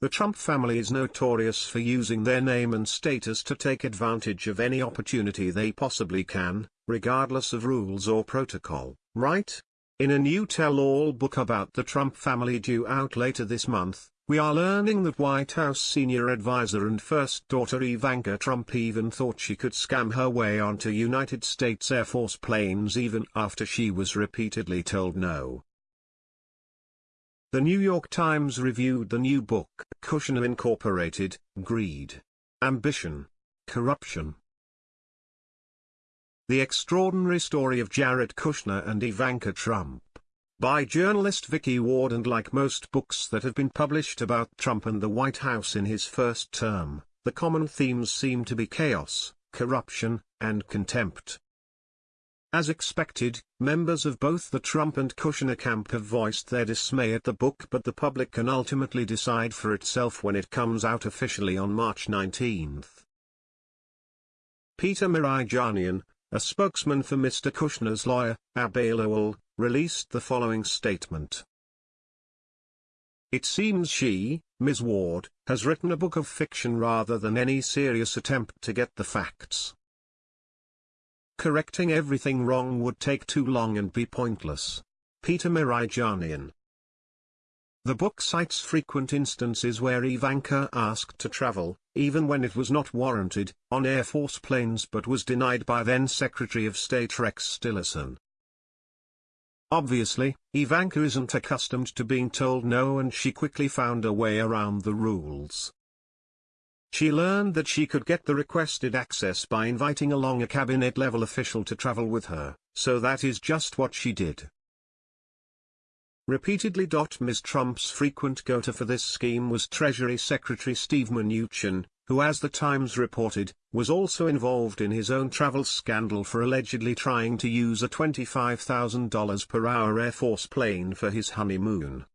The Trump family is notorious for using their name and status to take advantage of any opportunity they possibly can, regardless of rules or protocol, right? In a new tell-all book about the Trump family due out later this month, we are learning that White House senior advisor and first daughter Ivanka Trump even thought she could scam her way onto United States Air Force planes even after she was repeatedly told no. The New York Times reviewed the new book, Kushner Incorporated, Greed, Ambition, Corruption. The Extraordinary Story of Jared Kushner and Ivanka Trump. By journalist Vicky Ward and like most books that have been published about Trump and the White House in his first term, the common themes seem to be chaos, corruption, and contempt. As expected, members of both the Trump and Kushner camp have voiced their dismay at the book but the public can ultimately decide for itself when it comes out officially on March 19. Peter Mirijanian, a spokesman for Mr. Kushner's lawyer, Abbe Lowell, released the following statement. It seems she, Ms. Ward, has written a book of fiction rather than any serious attempt to get the facts. Correcting everything wrong would take too long and be pointless. Peter Mirijanian The book cites frequent instances where Ivanka asked to travel, even when it was not warranted, on Air Force planes but was denied by then Secretary of State Rex Tillerson. Obviously, Ivanka isn't accustomed to being told no and she quickly found a way around the rules. She learned that she could get the requested access by inviting along a cabinet-level official to travel with her, so that is just what she did. Repeatedly. Ms. Trump's frequent go-to for this scheme was Treasury Secretary Steve Mnuchin, who as the Times reported, was also involved in his own travel scandal for allegedly trying to use a $25,000 per hour Air Force plane for his honeymoon.